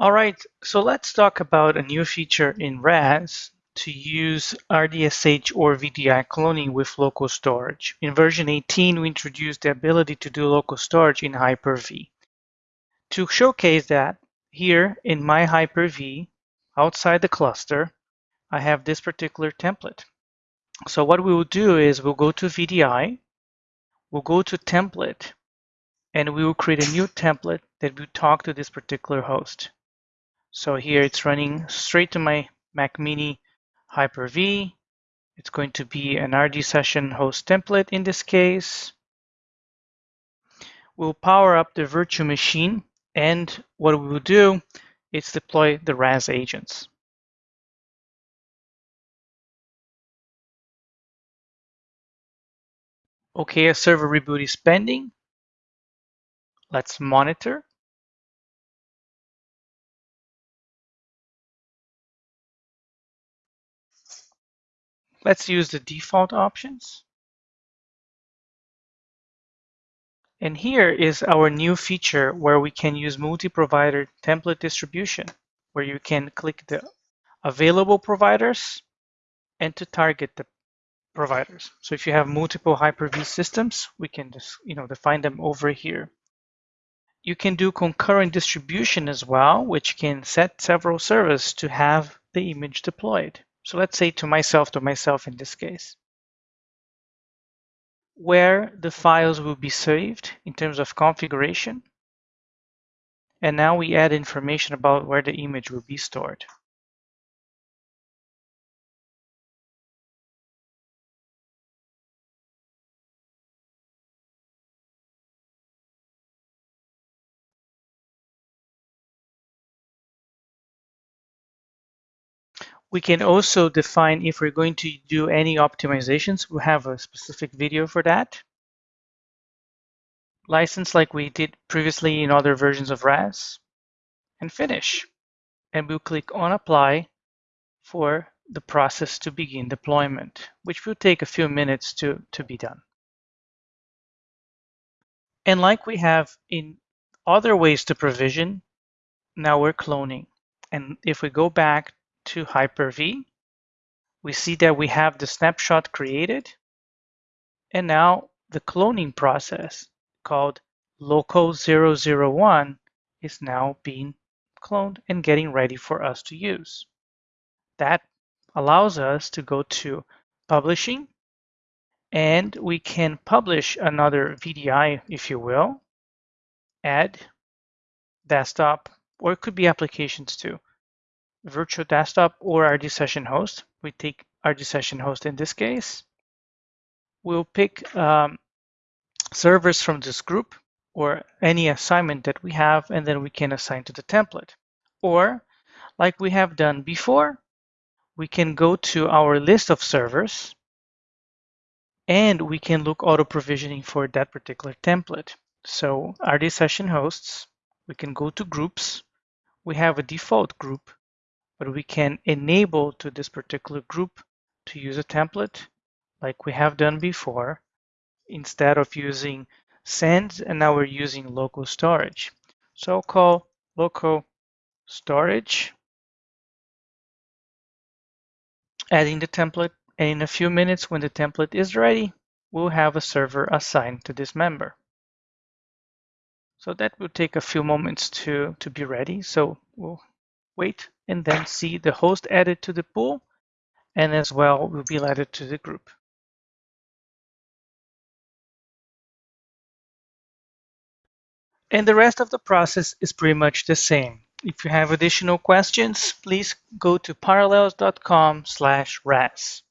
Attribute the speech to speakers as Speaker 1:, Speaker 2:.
Speaker 1: All right, so let's talk about a new feature in RAS to use RDSH or VDI cloning with local storage. In version 18, we introduced the ability to do local storage in Hyper-V. To showcase that, here in my Hyper-V, outside the cluster, I have this particular template. So what we will do is we'll go to VDI, we'll go to template, and we will create a new template that will talk to this particular host. So here it's running straight to my Mac Mini Hyper-V. It's going to be an RD session host template in this case. We'll power up the virtual machine and what we will do is deploy the RAS agents. Okay, a server reboot is pending. Let's monitor. Let's use the default options. And here is our new feature where we can use multi-provider template distribution, where you can click the available providers and to target the providers. So if you have multiple Hyper-V systems, we can just you know define them over here. You can do concurrent distribution as well, which can set several servers to have the image deployed. So let's say to myself, to myself in this case, where the files will be saved in terms of configuration. And now we add information about where the image will be stored. We can also define if we're going to do any optimizations. We have a specific video for that. License like we did previously in other versions of RAS. And finish. And we'll click on apply for the process to begin deployment, which will take a few minutes to, to be done. And like we have in other ways to provision, now we're cloning. And if we go back to Hyper-V. We see that we have the snapshot created. And now the cloning process called local001 is now being cloned and getting ready for us to use. That allows us to go to publishing and we can publish another VDI, if you will, add desktop, or it could be applications too virtual desktop or RD session host. We take RD session host in this case. We'll pick um, servers from this group or any assignment that we have, and then we can assign to the template. Or, like we have done before, we can go to our list of servers and we can look auto provisioning for that particular template. So RD session hosts, we can go to groups. We have a default group but we can enable to this particular group to use a template like we have done before instead of using SAN and now we're using local storage. So I'll call local storage, adding the template and in a few minutes when the template is ready, we'll have a server assigned to this member. So that will take a few moments to, to be ready. So we'll wait and then see the host added to the pool and as well will be added to the group. And the rest of the process is pretty much the same. If you have additional questions, please go to parallels.com slash RAS.